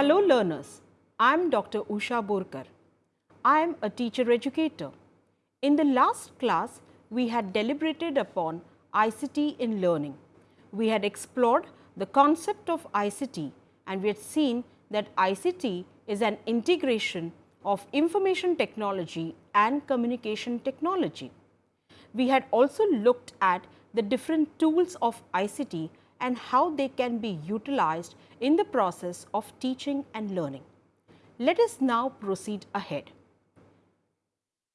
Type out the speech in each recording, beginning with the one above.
Hello learners, I am Dr. Usha Borkar. I am a teacher educator. In the last class, we had deliberated upon ICT in learning. We had explored the concept of ICT and we had seen that ICT is an integration of information technology and communication technology. We had also looked at the different tools of ICT and how they can be utilized in the process of teaching and learning. Let us now proceed ahead.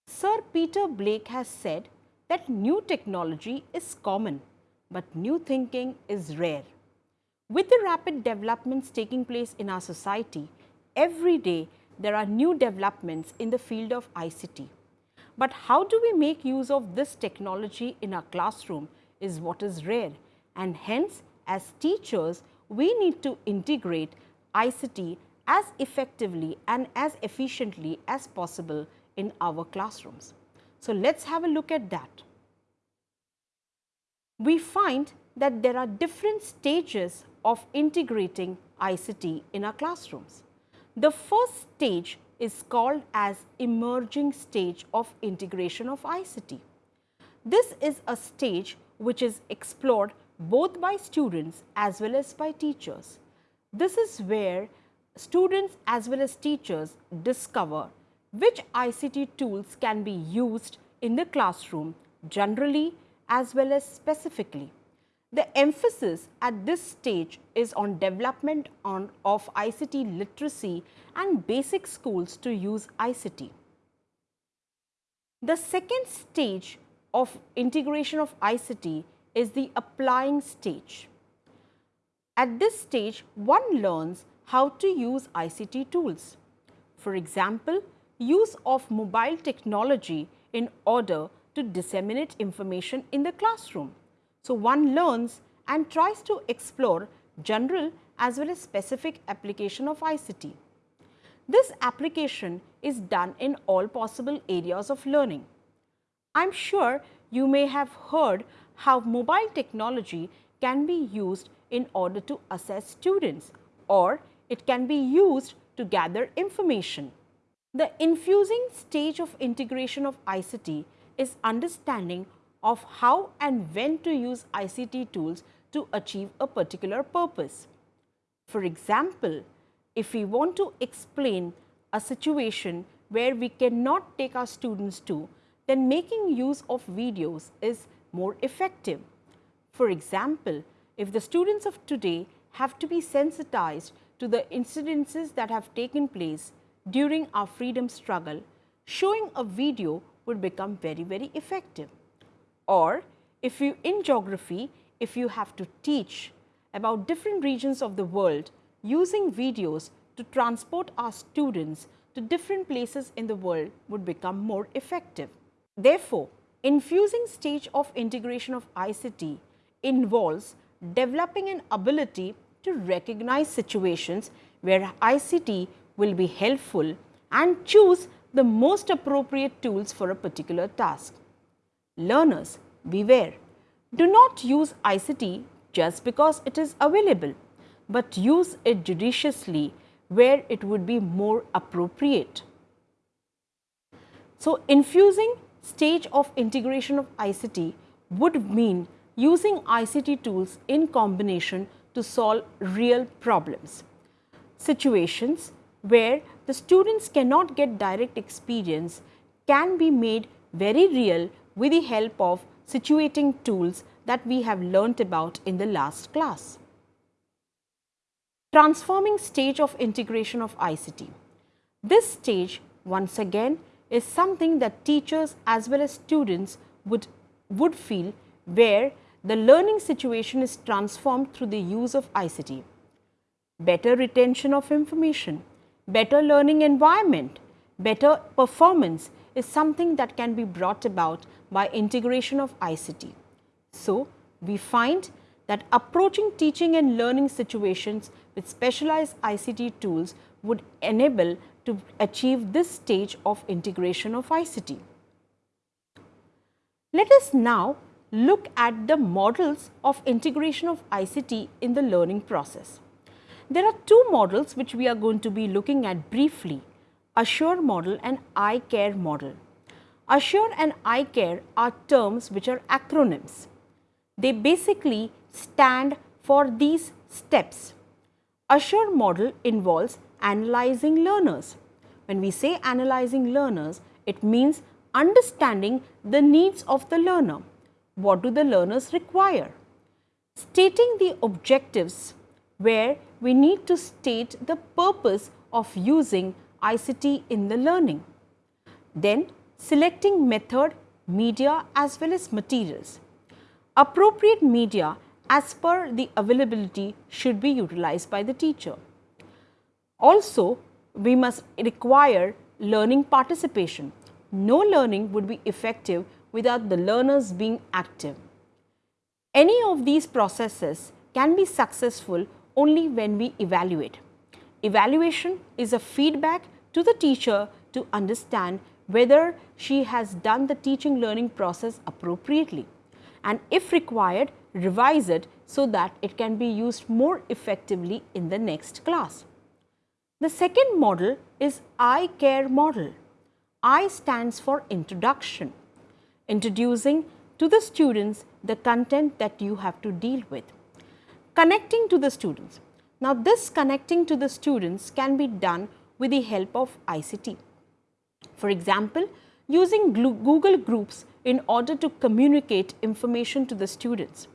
Sir Peter Blake has said that new technology is common, but new thinking is rare. With the rapid developments taking place in our society, every day there are new developments in the field of ICT. But how do we make use of this technology in our classroom is what is rare and hence as teachers we need to integrate ICT as effectively and as efficiently as possible in our classrooms. So, let us have a look at that. We find that there are different stages of integrating ICT in our classrooms. The first stage is called as emerging stage of integration of ICT. This is a stage which is explored both by students as well as by teachers. This is where students as well as teachers discover which ICT tools can be used in the classroom generally as well as specifically. The emphasis at this stage is on development on, of ICT literacy and basic schools to use ICT. The second stage of integration of ICT is the applying stage. At this stage, one learns how to use ICT tools. For example, use of mobile technology in order to disseminate information in the classroom. So, one learns and tries to explore general as well as specific application of ICT. This application is done in all possible areas of learning. I am sure you may have heard how mobile technology can be used in order to assess students or it can be used to gather information. The infusing stage of integration of ICT is understanding of how and when to use ICT tools to achieve a particular purpose. For example, if we want to explain a situation where we cannot take our students to, then making use of videos is more effective. For example, if the students of today have to be sensitized to the incidences that have taken place during our freedom struggle, showing a video would become very, very effective. Or if you in geography, if you have to teach about different regions of the world using videos to transport our students to different places in the world would become more effective. Therefore, infusing stage of integration of ICT involves developing an ability to recognize situations where ICT will be helpful and choose the most appropriate tools for a particular task. Learners, beware, do not use ICT just because it is available, but use it judiciously where it would be more appropriate. So, infusing stage of integration of ICT would mean using ICT tools in combination to solve real problems. Situations where the students cannot get direct experience can be made very real with the help of situating tools that we have learnt about in the last class. Transforming stage of integration of ICT. This stage once again is something that teachers as well as students would, would feel where the learning situation is transformed through the use of ICT. Better retention of information, better learning environment, better performance is something that can be brought about by integration of ICT. So, we find that approaching teaching and learning situations with specialized ICT tools would enable to achieve this stage of integration of ICT. Let us now look at the models of integration of ICT in the learning process. There are two models which we are going to be looking at briefly, Assure model and I-CARE model. Assure and I-CARE are terms which are acronyms. They basically stand for these steps. Assure model involves analyzing learners. When we say analyzing learners, it means understanding the needs of the learner. What do the learners require? Stating the objectives where we need to state the purpose of using ICT in the learning. Then selecting method, media as well as materials. Appropriate media as per the availability should be utilized by the teacher. Also, we must require learning participation. No learning would be effective without the learners being active. Any of these processes can be successful only when we evaluate. Evaluation is a feedback to the teacher to understand whether she has done the teaching learning process appropriately and if required revise it so that it can be used more effectively in the next class. The second model is I care model. I stands for introduction, introducing to the students the content that you have to deal with. Connecting to the students. Now, this connecting to the students can be done with the help of ICT. For example, using Google Groups in order to communicate information to the students,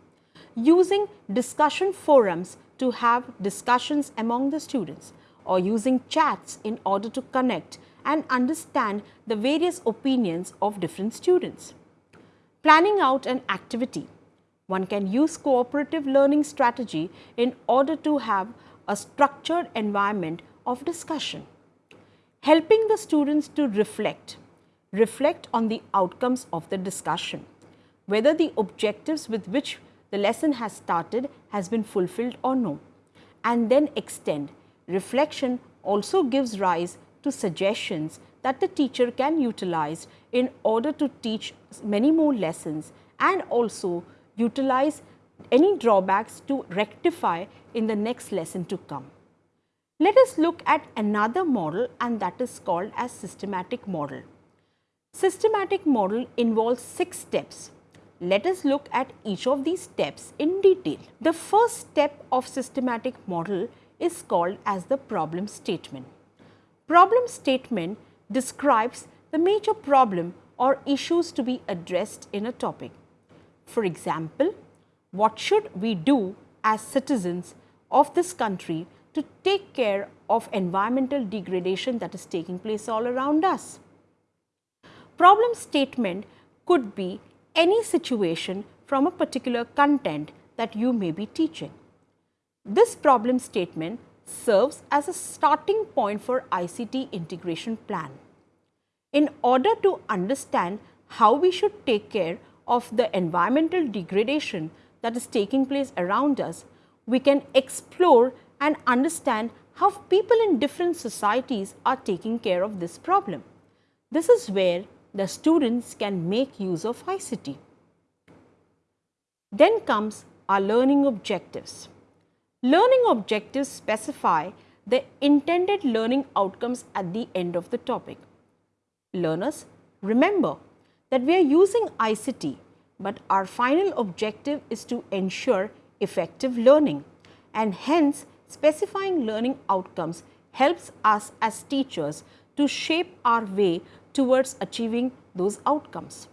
using discussion forums to have discussions among the students or using chats in order to connect and understand the various opinions of different students. Planning out an activity. One can use cooperative learning strategy in order to have a structured environment of discussion helping the students to reflect, reflect on the outcomes of the discussion, whether the objectives with which the lesson has started has been fulfilled or no, and then extend. Reflection also gives rise to suggestions that the teacher can utilize in order to teach many more lessons and also utilize any drawbacks to rectify in the next lesson to come. Let us look at another model and that is called as systematic model. Systematic model involves six steps. Let us look at each of these steps in detail. The first step of systematic model is called as the problem statement. Problem statement describes the major problem or issues to be addressed in a topic. For example, what should we do as citizens of this country to take care of environmental degradation that is taking place all around us. Problem statement could be any situation from a particular content that you may be teaching. This problem statement serves as a starting point for ICT integration plan. In order to understand how we should take care of the environmental degradation that is taking place around us, we can explore and understand how people in different societies are taking care of this problem. This is where the students can make use of ICT. Then comes our learning objectives. Learning objectives specify the intended learning outcomes at the end of the topic. Learners, remember that we are using ICT, but our final objective is to ensure effective learning and hence specifying learning outcomes helps us as teachers to shape our way towards achieving those outcomes.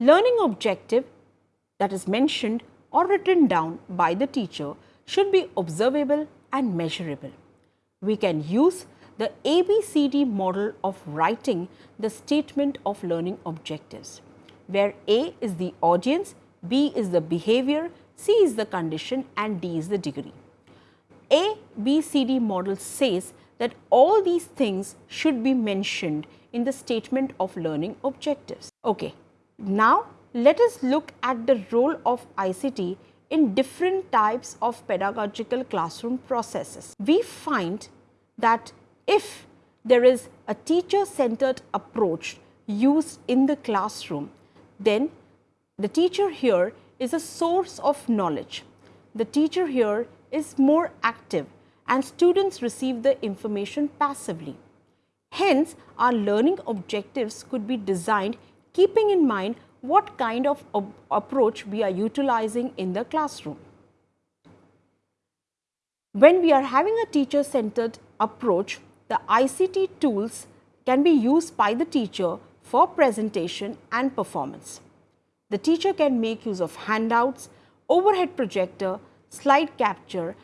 Learning objective that is mentioned or written down by the teacher should be observable and measurable. We can use the ABCD model of writing the statement of learning objectives, where A is the audience, B is the behavior, C is the condition and D is the degree. A, B, C, D model says that all these things should be mentioned in the statement of learning objectives. Okay. Now, let us look at the role of ICT in different types of pedagogical classroom processes. We find that if there is a teacher centered approach used in the classroom, then the teacher here is a source of knowledge. The teacher here is more active and students receive the information passively. Hence, our learning objectives could be designed keeping in mind what kind of approach we are utilizing in the classroom. When we are having a teacher centered approach, the ICT tools can be used by the teacher for presentation and performance. The teacher can make use of handouts, overhead projector, slide capture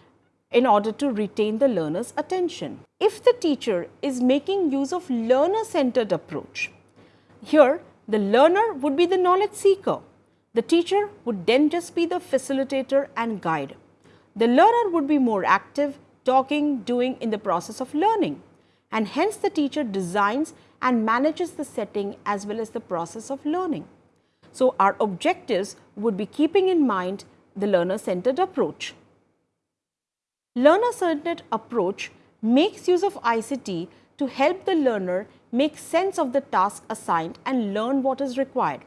in order to retain the learner's attention. If the teacher is making use of learner centered approach, here the learner would be the knowledge seeker. The teacher would then just be the facilitator and guide. The learner would be more active, talking, doing in the process of learning and hence the teacher designs and manages the setting as well as the process of learning. So, our objectives would be keeping in mind the learner centered approach. Learner centered approach makes use of ICT to help the learner make sense of the task assigned and learn what is required.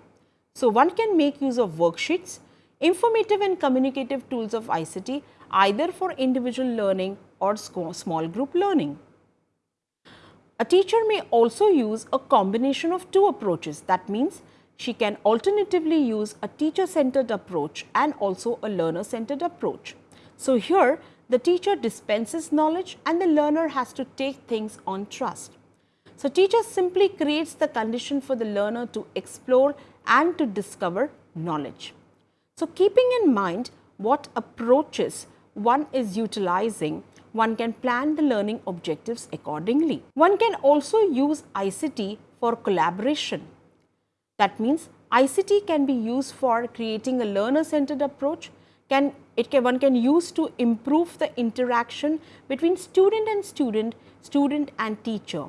So, one can make use of worksheets, informative and communicative tools of ICT either for individual learning or small group learning. A teacher may also use a combination of two approaches. That means, she can alternatively use a teacher centered approach and also a learner centered approach. So, here the teacher dispenses knowledge and the learner has to take things on trust. So, teacher simply creates the condition for the learner to explore and to discover knowledge. So, keeping in mind what approaches one is utilizing, one can plan the learning objectives accordingly. One can also use ICT for collaboration. That means, ICT can be used for creating a learner centered approach, can it can one can use to improve the interaction between student and student, student and teacher.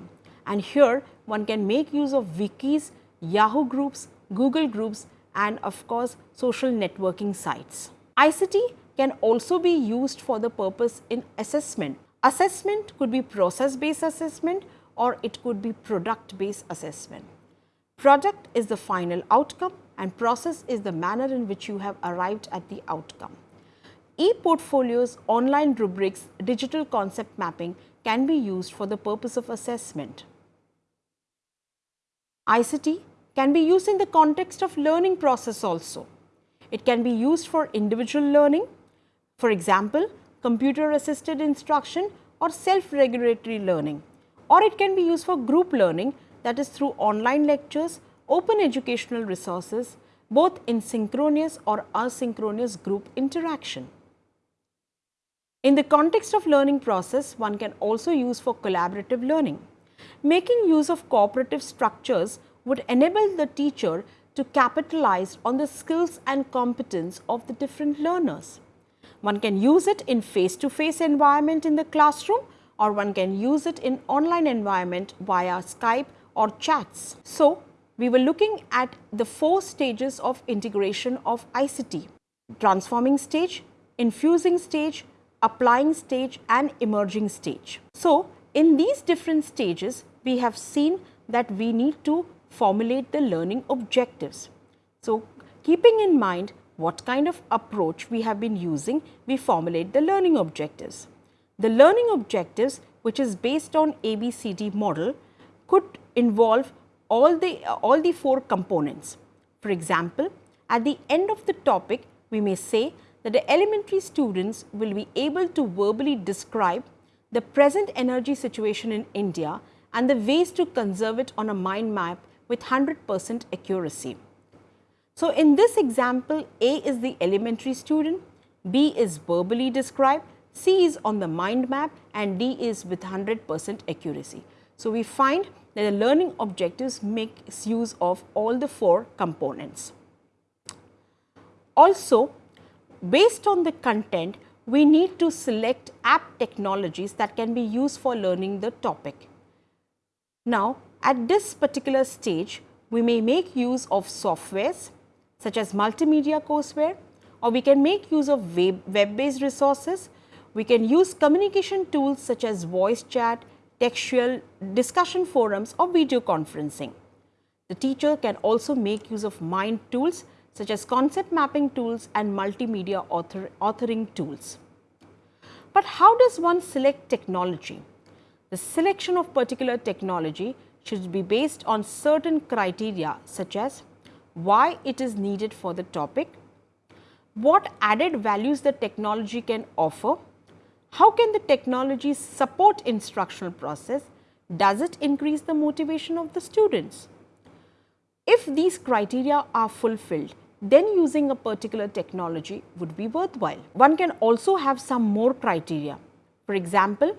And here one can make use of wikis, Yahoo groups, Google groups and of course, social networking sites. ICT can also be used for the purpose in assessment. Assessment could be process based assessment or it could be product based assessment. Product is the final outcome and process is the manner in which you have arrived at the outcome. E-portfolios, online rubrics, digital concept mapping can be used for the purpose of assessment. ICT can be used in the context of learning process also. It can be used for individual learning, for example, computer assisted instruction or self-regulatory learning or it can be used for group learning that is through online lectures, open educational resources both in synchronous or asynchronous group interaction. In the context of learning process, one can also use for collaborative learning. Making use of cooperative structures would enable the teacher to capitalize on the skills and competence of the different learners. One can use it in face to face environment in the classroom or one can use it in online environment via Skype or chats. So, we were looking at the four stages of integration of ICT, transforming stage, infusing stage, applying stage and emerging stage. So, in these different stages, we have seen that we need to formulate the learning objectives. So, keeping in mind what kind of approach we have been using, we formulate the learning objectives. The learning objectives which is based on ABCD model could involve all the, all the four components. For example, at the end of the topic, we may say that the elementary students will be able to verbally describe the present energy situation in India and the ways to conserve it on a mind map with 100 percent accuracy. So, in this example, A is the elementary student, B is verbally described, C is on the mind map and D is with 100 percent accuracy. So, we find that the learning objectives makes use of all the four components. Also, based on the content, we need to select app technologies that can be used for learning the topic. Now, at this particular stage, we may make use of softwares such as multimedia courseware or we can make use of web-based resources. We can use communication tools such as voice chat, textual discussion forums or video conferencing. The teacher can also make use of mind tools such as concept mapping tools and multimedia author, authoring tools. But how does one select technology? The selection of particular technology should be based on certain criteria such as why it is needed for the topic, what added values the technology can offer, how can the technology support instructional process, does it increase the motivation of the students. If these criteria are fulfilled, then using a particular technology would be worthwhile. One can also have some more criteria. For example,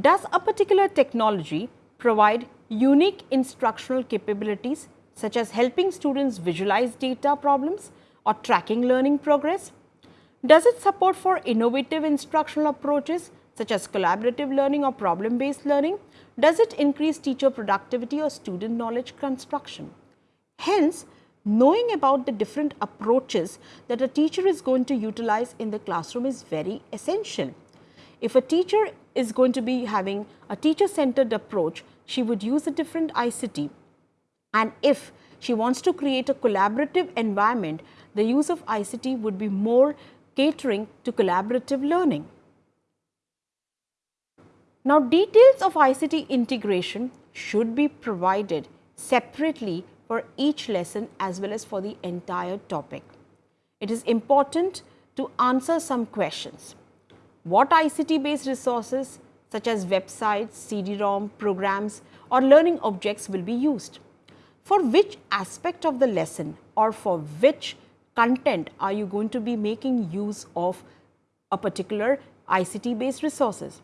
does a particular technology provide unique instructional capabilities such as helping students visualize data problems or tracking learning progress? Does it support for innovative instructional approaches such as collaborative learning or problem based learning? Does it increase teacher productivity or student knowledge construction? Hence, knowing about the different approaches that a teacher is going to utilize in the classroom is very essential. If a teacher is going to be having a teacher centered approach, she would use a different ICT and if she wants to create a collaborative environment, the use of ICT would be more catering to collaborative learning. Now, details of ICT integration should be provided separately for each lesson as well as for the entire topic. It is important to answer some questions. What ICT based resources such as websites, CD-ROM, programs or learning objects will be used? For which aspect of the lesson or for which content are you going to be making use of a particular ICT based resources?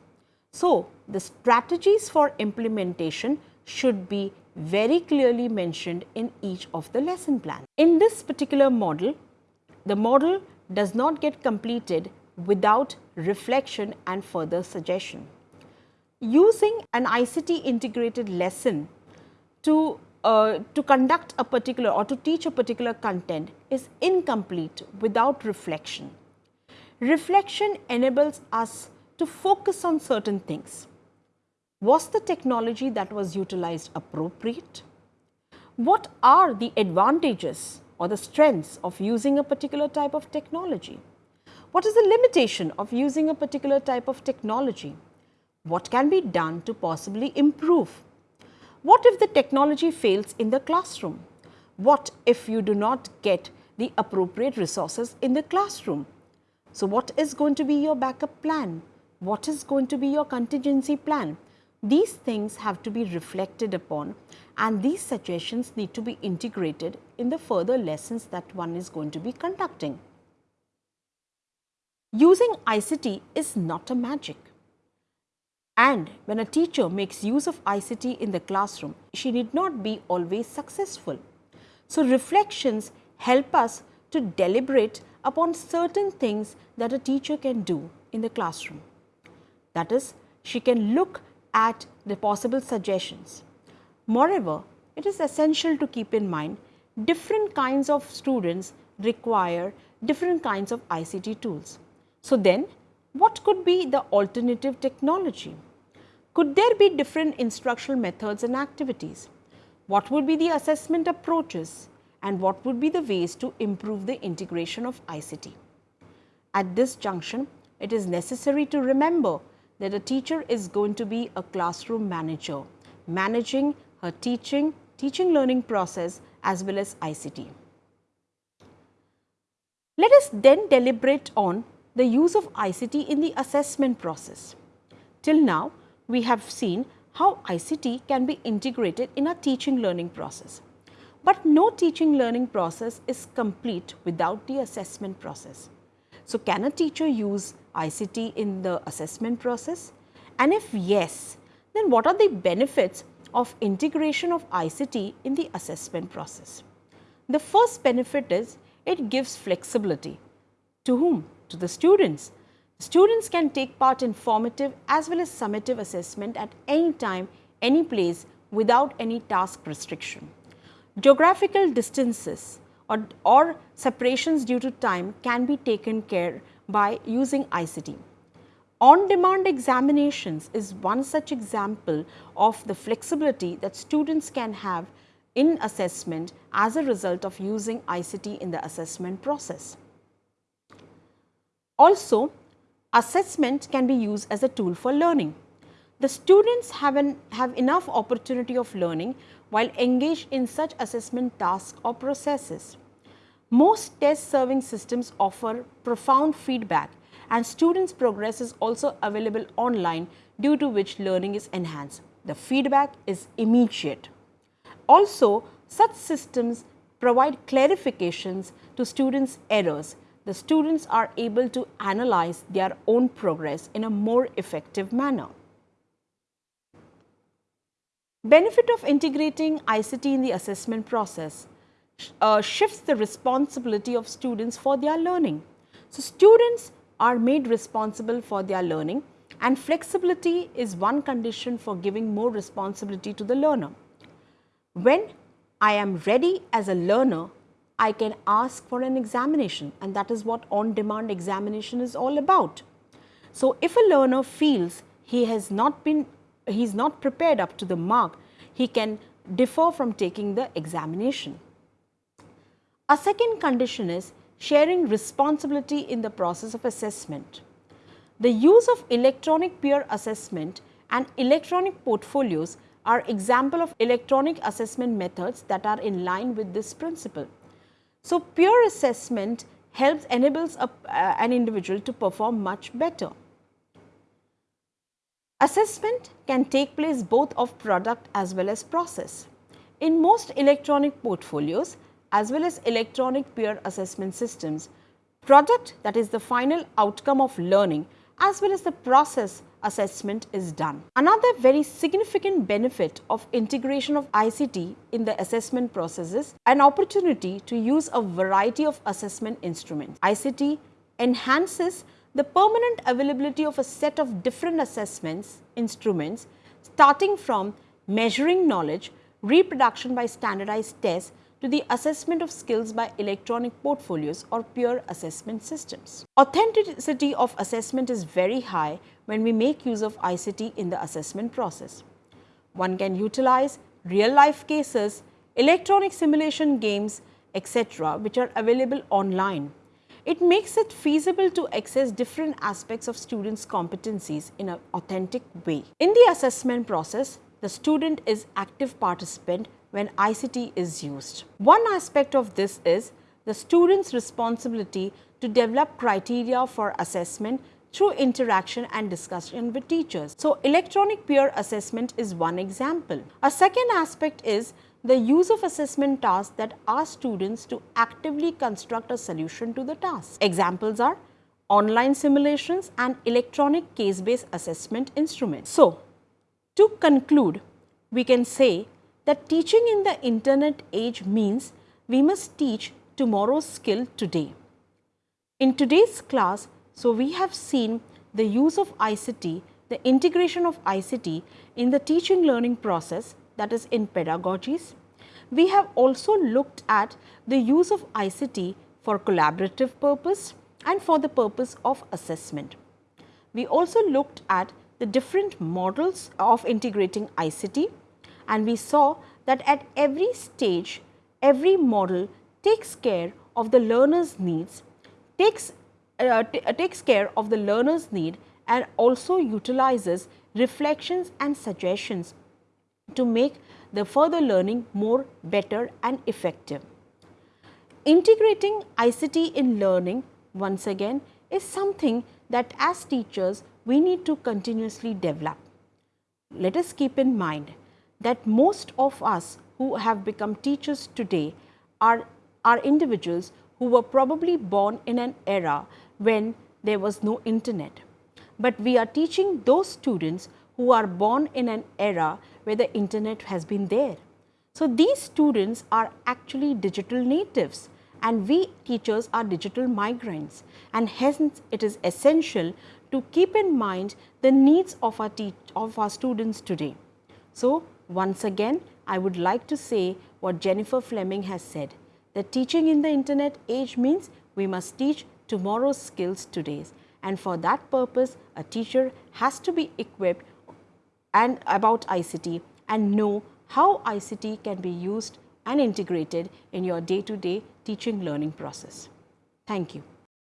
So, the strategies for implementation should be very clearly mentioned in each of the lesson plan. In this particular model, the model does not get completed without reflection and further suggestion. Using an ICT integrated lesson to uh, to conduct a particular or to teach a particular content is incomplete without reflection. Reflection enables us to focus on certain things. Was the technology that was utilized appropriate? What are the advantages or the strengths of using a particular type of technology? What is the limitation of using a particular type of technology? What can be done to possibly improve? What if the technology fails in the classroom? What if you do not get the appropriate resources in the classroom? So, what is going to be your backup plan? What is going to be your contingency plan? These things have to be reflected upon and these suggestions need to be integrated in the further lessons that one is going to be conducting. Using ICT is not a magic. And when a teacher makes use of ICT in the classroom, she need not be always successful. So, reflections help us to deliberate upon certain things that a teacher can do in the classroom. That is, she can look at the possible suggestions. Moreover, it is essential to keep in mind different kinds of students require different kinds of ICT tools. So, then what could be the alternative technology? Could there be different instructional methods and activities? What would be the assessment approaches and what would be the ways to improve the integration of ICT? At this junction, it is necessary to remember that a teacher is going to be a classroom manager, managing her teaching, teaching learning process as well as ICT. Let us then deliberate on the use of ICT in the assessment process. Till now, we have seen how ICT can be integrated in a teaching learning process. But no teaching learning process is complete without the assessment process. So, can a teacher use ICT in the assessment process? And if yes, then what are the benefits of integration of ICT in the assessment process? The first benefit is it gives flexibility. To whom? To the students Students can take part in formative as well as summative assessment at any time, any place without any task restriction. Geographical distances or, or separations due to time can be taken care by using ICT. On-demand examinations is one such example of the flexibility that students can have in assessment as a result of using ICT in the assessment process. Also, assessment can be used as a tool for learning. The students have, an, have enough opportunity of learning while engaged in such assessment tasks or processes. Most test serving systems offer profound feedback and students progress is also available online due to which learning is enhanced. The feedback is immediate. Also, such systems provide clarifications to students' errors. The students are able to analyze their own progress in a more effective manner. Benefit of integrating ICT in the assessment process uh, shifts the responsibility of students for their learning. So, students are made responsible for their learning and flexibility is one condition for giving more responsibility to the learner. When I am ready as a learner, I can ask for an examination and that is what on demand examination is all about. So, if a learner feels he has not been he is not prepared up to the mark, he can defer from taking the examination. A second condition is sharing responsibility in the process of assessment. The use of electronic peer assessment and electronic portfolios are example of electronic assessment methods that are in line with this principle. So, peer assessment helps enables a, uh, an individual to perform much better. Assessment can take place both of product as well as process. In most electronic portfolios, as well as electronic peer assessment systems. Product that is the final outcome of learning as well as the process assessment is done. Another very significant benefit of integration of ICT in the assessment process is an opportunity to use a variety of assessment instruments. ICT enhances the permanent availability of a set of different assessments instruments starting from measuring knowledge, reproduction by standardized tests to the assessment of skills by electronic portfolios or peer assessment systems. Authenticity of assessment is very high when we make use of ICT in the assessment process. One can utilize real life cases, electronic simulation games, etc., which are available online. It makes it feasible to access different aspects of students' competencies in an authentic way. In the assessment process, the student is active participant when ICT is used. One aspect of this is the student's responsibility to develop criteria for assessment through interaction and discussion with teachers. So, electronic peer assessment is one example. A second aspect is the use of assessment tasks that ask students to actively construct a solution to the task. Examples are online simulations and electronic case-based assessment instruments. So, to conclude, we can say that teaching in the internet age means we must teach tomorrow's skill today. In today's class, so we have seen the use of ICT, the integration of ICT in the teaching learning process that is in pedagogies. We have also looked at the use of ICT for collaborative purpose and for the purpose of assessment. We also looked at the different models of integrating ICT and we saw that at every stage, every model takes care of the learner's needs, takes, uh, uh, takes care of the learner's need and also utilizes reflections and suggestions to make the further learning more better and effective. Integrating ICT in learning once again is something that as teachers we need to continuously develop. Let us keep in mind that most of us who have become teachers today are, are individuals who were probably born in an era when there was no internet. But we are teaching those students who are born in an era where the internet has been there. So, these students are actually digital natives and we teachers are digital migrants and hence it is essential to keep in mind the needs of our, of our students today. So, once again, I would like to say what Jennifer Fleming has said, that teaching in the internet age means we must teach tomorrow's skills today. And for that purpose, a teacher has to be equipped and about ICT and know how ICT can be used and integrated in your day-to-day -day teaching learning process. Thank you.